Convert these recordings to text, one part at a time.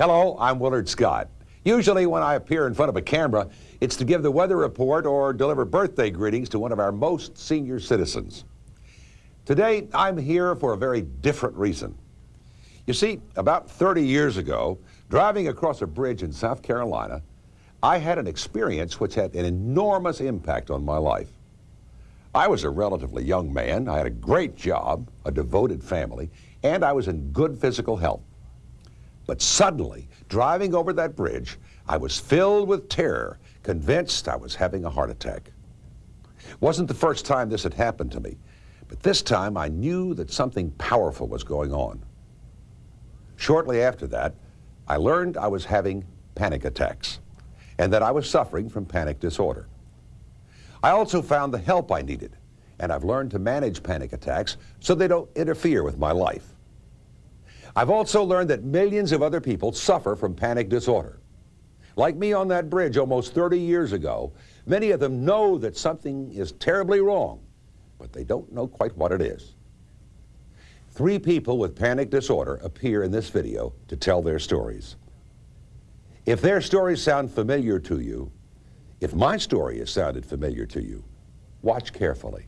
Hello, I'm Willard Scott. Usually when I appear in front of a camera, it's to give the weather report or deliver birthday greetings to one of our most senior citizens. Today, I'm here for a very different reason. You see, about 30 years ago, driving across a bridge in South Carolina, I had an experience which had an enormous impact on my life. I was a relatively young man. I had a great job, a devoted family, and I was in good physical health. But suddenly, driving over that bridge, I was filled with terror, convinced I was having a heart attack. It wasn't the first time this had happened to me, but this time I knew that something powerful was going on. Shortly after that, I learned I was having panic attacks and that I was suffering from panic disorder. I also found the help I needed, and I've learned to manage panic attacks so they don't interfere with my life. I've also learned that millions of other people suffer from panic disorder. Like me on that bridge almost 30 years ago, many of them know that something is terribly wrong, but they don't know quite what it is. Three people with panic disorder appear in this video to tell their stories. If their stories sound familiar to you, if my story has sounded familiar to you, watch carefully,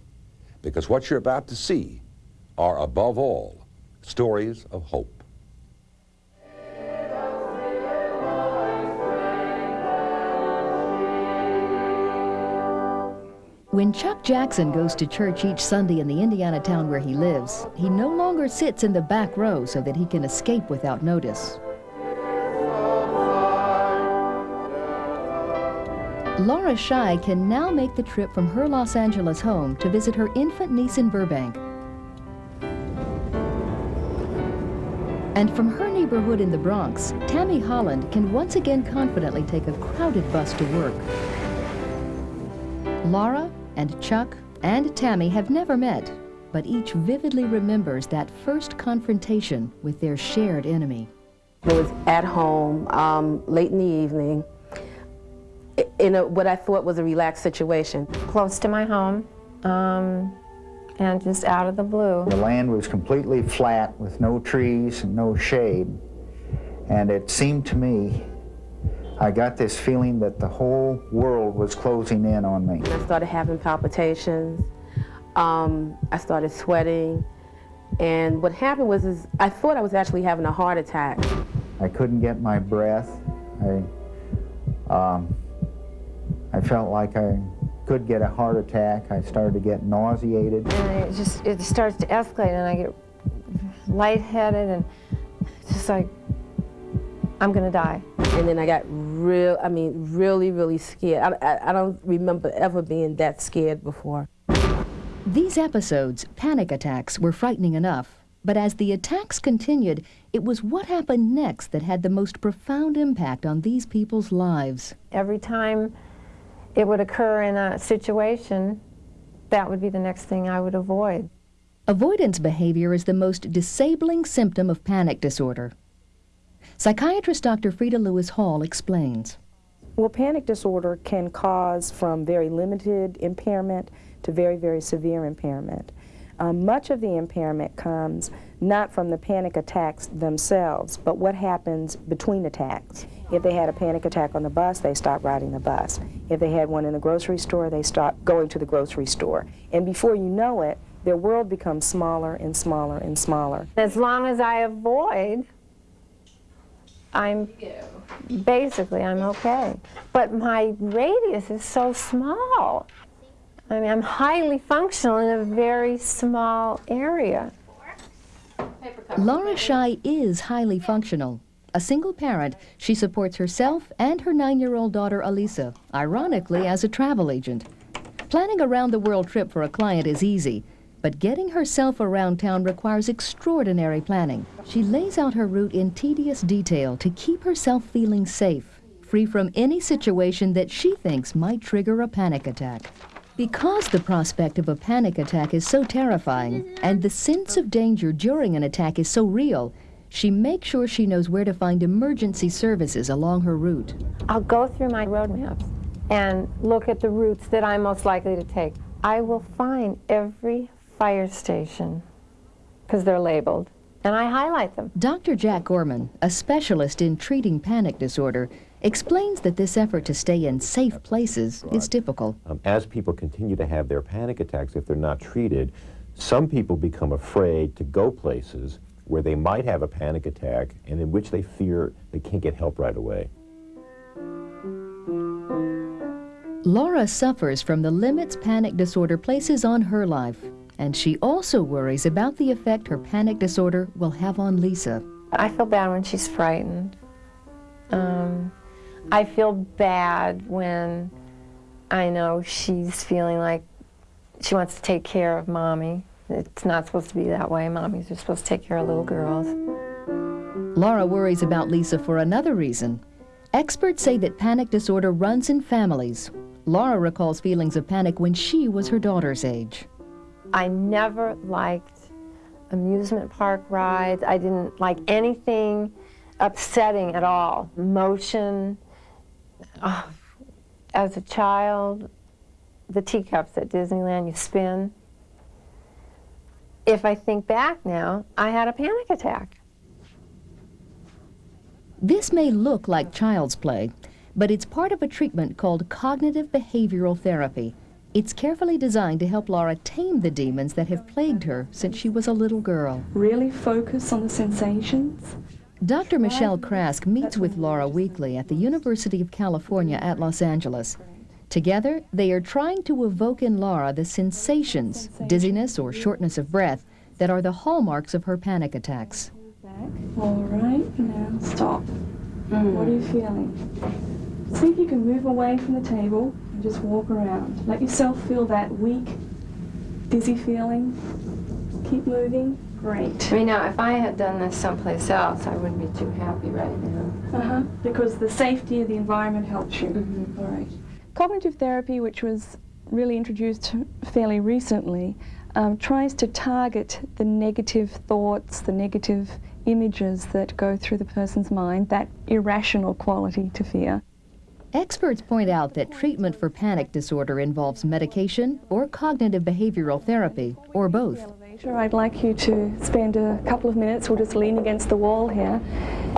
because what you're about to see are, above all, stories of hope. When Chuck Jackson goes to church each Sunday in the Indiana town where he lives, he no longer sits in the back row so that he can escape without notice. Laura Shy can now make the trip from her Los Angeles home to visit her infant niece in Burbank. And from her neighborhood in the Bronx, Tammy Holland can once again confidently take a crowded bus to work. Laura and Chuck and Tammy have never met, but each vividly remembers that first confrontation with their shared enemy. It was at home, um, late in the evening, in a, what I thought was a relaxed situation. Close to my home, um, and just out of the blue. The land was completely flat with no trees and no shade, and it seemed to me I got this feeling that the whole world was closing in on me. I started having palpitations. Um, I started sweating. And what happened was is I thought I was actually having a heart attack. I couldn't get my breath. I, um, I felt like I could get a heart attack. I started to get nauseated. And it just it starts to escalate and I get lightheaded and just like I'm gonna die. And then I got real, I mean, really, really scared. I, I, I don't remember ever being that scared before. These episodes, panic attacks, were frightening enough. But as the attacks continued, it was what happened next that had the most profound impact on these people's lives. Every time it would occur in a situation, that would be the next thing I would avoid. Avoidance behavior is the most disabling symptom of panic disorder. Psychiatrist Dr. Freda Lewis Hall explains. Well, panic disorder can cause from very limited impairment to very, very severe impairment. Um, much of the impairment comes not from the panic attacks themselves, but what happens between attacks. If they had a panic attack on the bus, they stop riding the bus. If they had one in the grocery store, they stop going to the grocery store. And before you know it, their world becomes smaller and smaller and smaller. As long as I avoid I'm basically I'm okay. But my radius is so small. I mean, I'm highly functional in a very small area. Laura Shy is highly functional. A single parent, she supports herself and her nine-year-old daughter, Elisa, ironically as a travel agent. Planning a round-the-world trip for a client is easy, but getting herself around town requires extraordinary planning. She lays out her route in tedious detail to keep herself feeling safe, free from any situation that she thinks might trigger a panic attack. Because the prospect of a panic attack is so terrifying, and the sense of danger during an attack is so real, she makes sure she knows where to find emergency services along her route. I'll go through my road maps and look at the routes that I'm most likely to take. I will find every fire station, because they're labeled, and I highlight them. Dr. Jack Gorman, a specialist in treating panic disorder, explains that this effort to stay in safe places is difficult. Um, as people continue to have their panic attacks, if they're not treated, some people become afraid to go places where they might have a panic attack and in which they fear they can't get help right away. Laura suffers from the limits panic disorder places on her life, and she also worries about the effect her panic disorder will have on Lisa. I feel bad when she's frightened. Um, I feel bad when I know she's feeling like she wants to take care of mommy. It's not supposed to be that way. Mommies are supposed to take care of little girls. Laura worries about Lisa for another reason. Experts say that panic disorder runs in families. Laura recalls feelings of panic when she was her daughter's age. I never liked amusement park rides. I didn't like anything upsetting at all. Motion. Oh, as a child, the teacups at Disneyland, you spin. If I think back now, I had a panic attack. This may look like child's play, but it's part of a treatment called cognitive behavioral therapy. It's carefully designed to help Laura tame the demons that have plagued her since she was a little girl. Really focus on the sensations. Dr. Michelle Craske meets with Laura weekly at the University of California at Los Angeles. Together, they are trying to evoke in Laura the sensations, dizziness or shortness of breath, that are the hallmarks of her panic attacks. All right, now stop. Mm. What are you feeling? See if you can move away from the table and just walk around. Let yourself feel that weak, dizzy feeling. Keep moving. Great. I mean, now, if I had done this someplace else, I wouldn't be too happy right now. Uh-huh, because the safety of the environment helps you. Mm -hmm. All right. Cognitive therapy, which was really introduced fairly recently, um, tries to target the negative thoughts, the negative images that go through the person's mind, that irrational quality to fear. Experts point out that treatment for panic disorder involves medication or cognitive behavioral therapy, or both. I'd like you to spend a couple of minutes, we'll just lean against the wall here,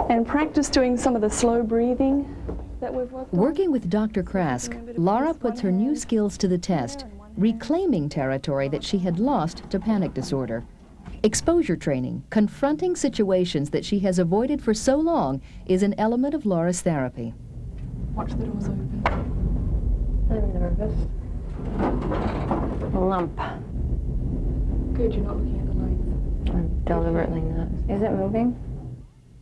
and practice doing some of the slow breathing that we've worked Working with Dr. Craske, Laura puts her new skills to the test, reclaiming territory that she had lost to panic disorder. Exposure training, confronting situations that she has avoided for so long, is an element of Laura's therapy. Watch the doors open. I'm nervous. Lump. Good, you're not looking at the lights. I'm deliberately not. Is it moving?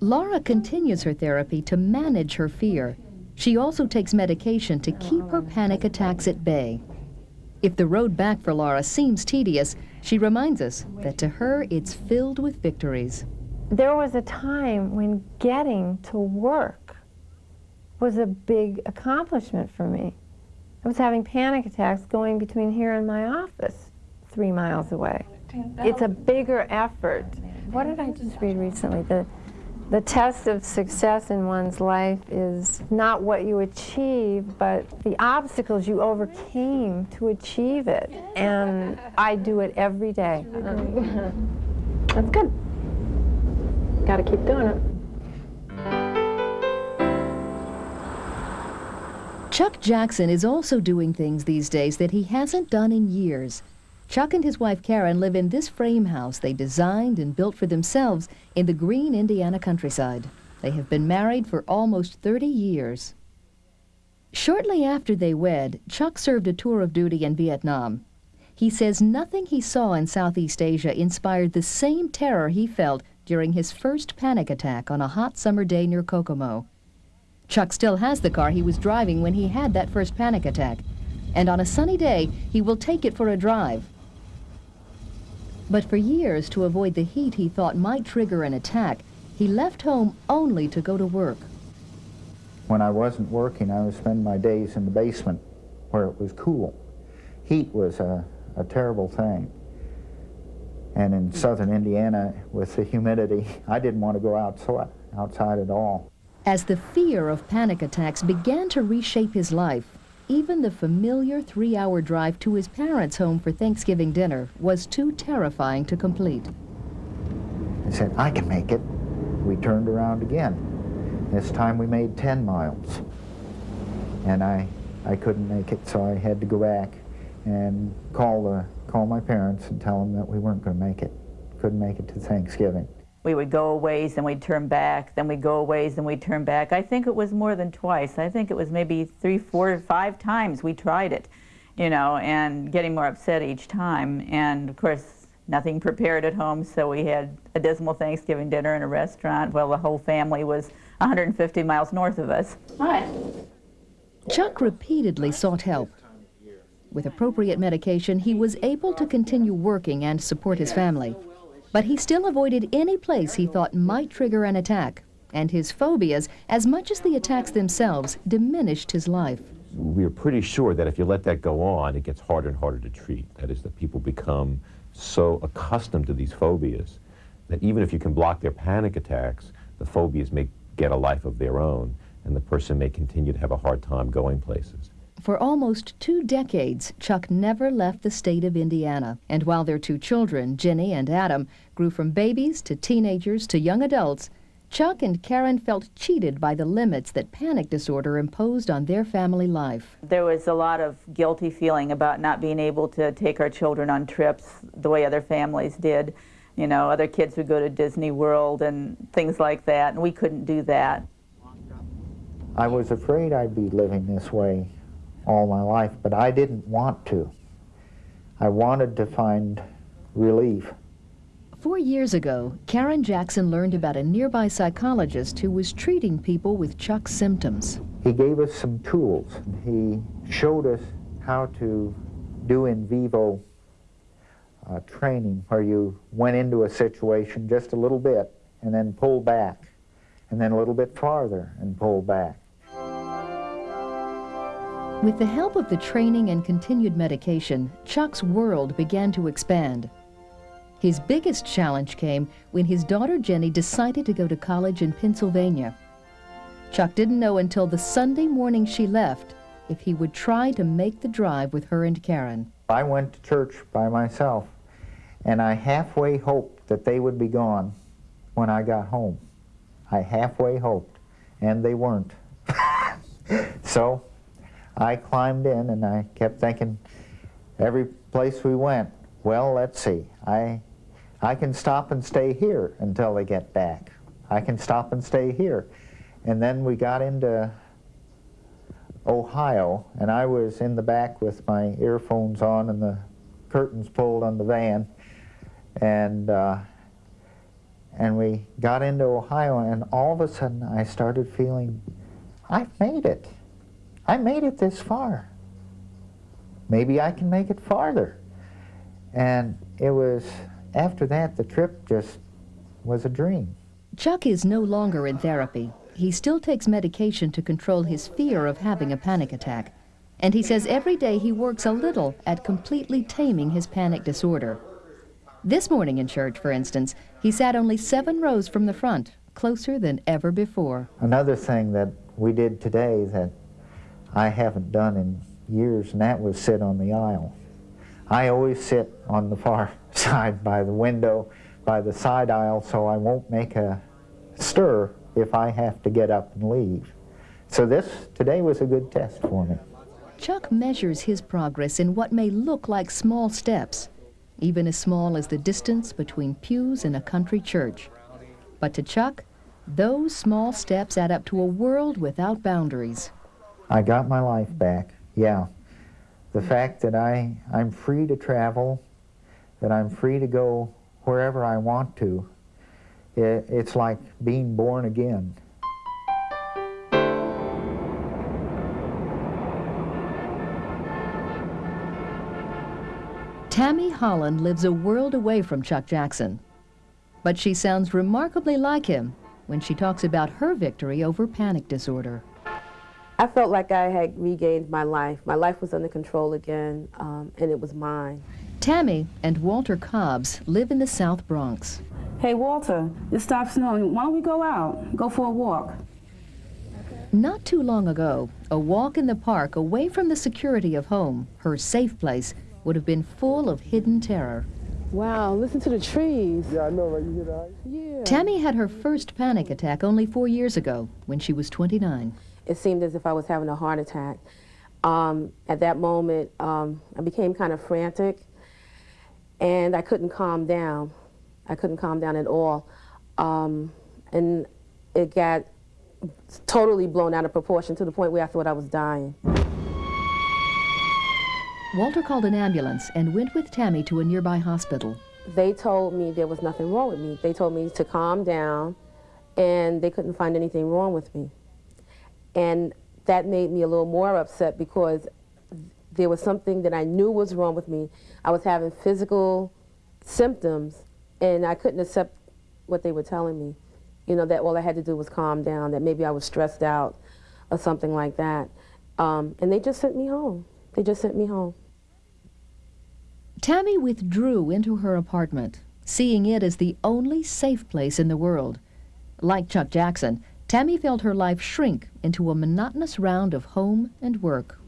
Laura continues her therapy to manage her fear. She also takes medication to keep her panic attacks at bay. If the road back for Laura seems tedious, she reminds us that to her it's filled with victories. There was a time when getting to work was a big accomplishment for me. I was having panic attacks going between here and my office, three miles away. It's a bigger effort. What did I just read recently? The, the test of success in one's life is not what you achieve, but the obstacles you overcame to achieve it. And I do it every day. That's good. Got to keep doing it. Chuck Jackson is also doing things these days that he hasn't done in years. Chuck and his wife Karen live in this frame house they designed and built for themselves in the green Indiana countryside. They have been married for almost 30 years. Shortly after they wed, Chuck served a tour of duty in Vietnam. He says nothing he saw in Southeast Asia inspired the same terror he felt during his first panic attack on a hot summer day near Kokomo. Chuck still has the car he was driving when he had that first panic attack, and on a sunny day, he will take it for a drive. But for years, to avoid the heat he thought might trigger an attack, he left home only to go to work. When I wasn't working, I would spend my days in the basement where it was cool. Heat was a, a terrible thing. And in southern Indiana, with the humidity, I didn't want to go outside, outside at all. As the fear of panic attacks began to reshape his life, even the familiar three-hour drive to his parents' home for Thanksgiving dinner was too terrifying to complete. I said, I can make it. We turned around again. This time we made 10 miles. And I, I couldn't make it, so I had to go back and call, the, call my parents and tell them that we weren't going to make it. Couldn't make it to Thanksgiving. We would go a ways, then we'd turn back, then we'd go a ways, then we'd turn back. I think it was more than twice. I think it was maybe three, four, five times we tried it, you know, and getting more upset each time. And of course, nothing prepared at home, so we had a dismal Thanksgiving dinner in a restaurant while the whole family was 150 miles north of us. Hi. Chuck repeatedly sought help. With appropriate medication, he was able to continue working and support his family. But he still avoided any place he thought might trigger an attack. And his phobias, as much as the attacks themselves, diminished his life. We're pretty sure that if you let that go on, it gets harder and harder to treat. That is, that people become so accustomed to these phobias that even if you can block their panic attacks, the phobias may get a life of their own, and the person may continue to have a hard time going places. For almost two decades, Chuck never left the state of Indiana. And while their two children, Jenny and Adam, grew from babies to teenagers to young adults, Chuck and Karen felt cheated by the limits that panic disorder imposed on their family life. There was a lot of guilty feeling about not being able to take our children on trips the way other families did. You know, other kids would go to Disney World and things like that, and we couldn't do that. I was afraid I'd be living this way all my life, but I didn't want to. I wanted to find relief. Four years ago, Karen Jackson learned about a nearby psychologist who was treating people with Chuck's symptoms. He gave us some tools. He showed us how to do in vivo uh, training where you went into a situation just a little bit and then pulled back and then a little bit farther and pulled back. With the help of the training and continued medication, Chuck's world began to expand. His biggest challenge came when his daughter Jenny decided to go to college in Pennsylvania. Chuck didn't know until the Sunday morning she left if he would try to make the drive with her and Karen. I went to church by myself, and I halfway hoped that they would be gone when I got home. I halfway hoped, and they weren't. so I climbed in and I kept thinking, every place we went, well, let's see, I, I can stop and stay here until they get back. I can stop and stay here. And then we got into Ohio, and I was in the back with my earphones on and the curtains pulled on the van. And, uh, and we got into Ohio, and all of a sudden I started feeling, I've made it. I made it this far. Maybe I can make it farther. And it was, after that, the trip just was a dream. Chuck is no longer in therapy. He still takes medication to control his fear of having a panic attack. And he says every day he works a little at completely taming his panic disorder. This morning in church, for instance, he sat only seven rows from the front, closer than ever before. Another thing that we did today that I haven't done in years, and that was sit on the aisle. I always sit on the far side by the window, by the side aisle, so I won't make a stir if I have to get up and leave. So this, today was a good test for me. Chuck measures his progress in what may look like small steps, even as small as the distance between pews in a country church. But to Chuck, those small steps add up to a world without boundaries. I got my life back, yeah. The fact that I, I'm free to travel, that I'm free to go wherever I want to, it, it's like being born again. Tammy Holland lives a world away from Chuck Jackson. But she sounds remarkably like him when she talks about her victory over panic disorder. I felt like I had regained my life. My life was under control again, um, and it was mine. Tammy and Walter Cobbs live in the South Bronx. Hey, Walter, it stopped snowing. Why don't we go out? Go for a walk. Not too long ago, a walk in the park away from the security of home, her safe place, would have been full of hidden terror. Wow, listen to the trees. Yeah, I know, right? You hear that? Yeah. Tammy had her first panic attack only four years ago when she was 29. It seemed as if I was having a heart attack. Um, at that moment, um, I became kind of frantic and I couldn't calm down. I couldn't calm down at all. Um, and it got totally blown out of proportion to the point where I thought I was dying. Walter called an ambulance and went with Tammy to a nearby hospital. They told me there was nothing wrong with me. They told me to calm down and they couldn't find anything wrong with me. And that made me a little more upset because there was something that I knew was wrong with me. I was having physical symptoms and I couldn't accept what they were telling me. You know, that all I had to do was calm down, that maybe I was stressed out or something like that. Um, and they just sent me home. They just sent me home. Tammy withdrew into her apartment, seeing it as the only safe place in the world. Like Chuck Jackson, Tammy felt her life shrink into a monotonous round of home and work.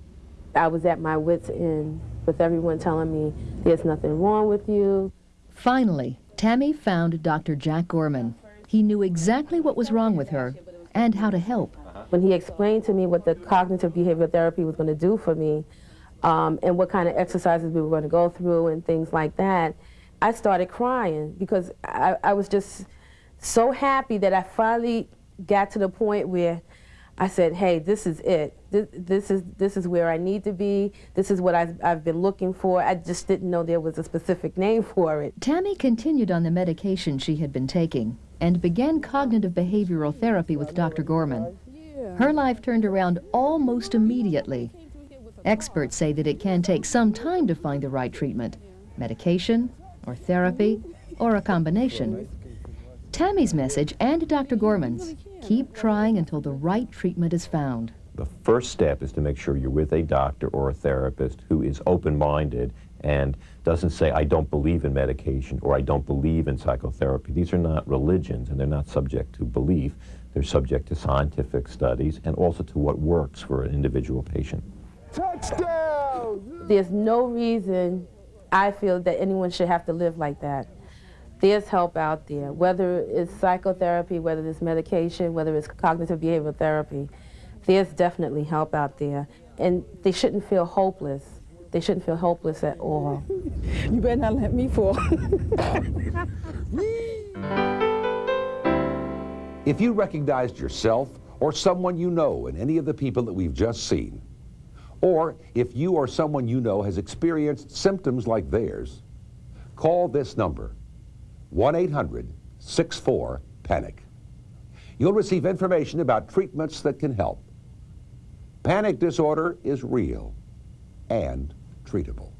I was at my wits' end with everyone telling me, there's nothing wrong with you. Finally, Tammy found Dr. Jack Gorman. He knew exactly what was wrong with her and how to help. When he explained to me what the cognitive behavioral therapy was going to do for me um, and what kind of exercises we were going to go through and things like that, I started crying because I, I was just so happy that I finally got to the point where I said, hey, this is it. This, this, is, this is where I need to be. This is what I've, I've been looking for. I just didn't know there was a specific name for it. Tammy continued on the medication she had been taking and began cognitive behavioral therapy with Dr. Gorman. Her life turned around almost immediately. Experts say that it can take some time to find the right treatment, medication or therapy or a combination. Tammy's message and Dr. Gorman's, keep trying until the right treatment is found. The first step is to make sure you're with a doctor or a therapist who is open-minded and doesn't say, I don't believe in medication or I don't believe in psychotherapy. These are not religions and they're not subject to belief. They're subject to scientific studies and also to what works for an individual patient. Touchdown! There's no reason I feel that anyone should have to live like that. There's help out there, whether it's psychotherapy, whether it's medication, whether it's cognitive behavioral therapy. There's definitely help out there. And they shouldn't feel hopeless. They shouldn't feel hopeless at all. You better not let me fall. If you recognized yourself or someone you know in any of the people that we've just seen, or if you or someone you know has experienced symptoms like theirs, call this number, 1-800-64-PANIC. You'll receive information about treatments that can help. Panic disorder is real and treatable.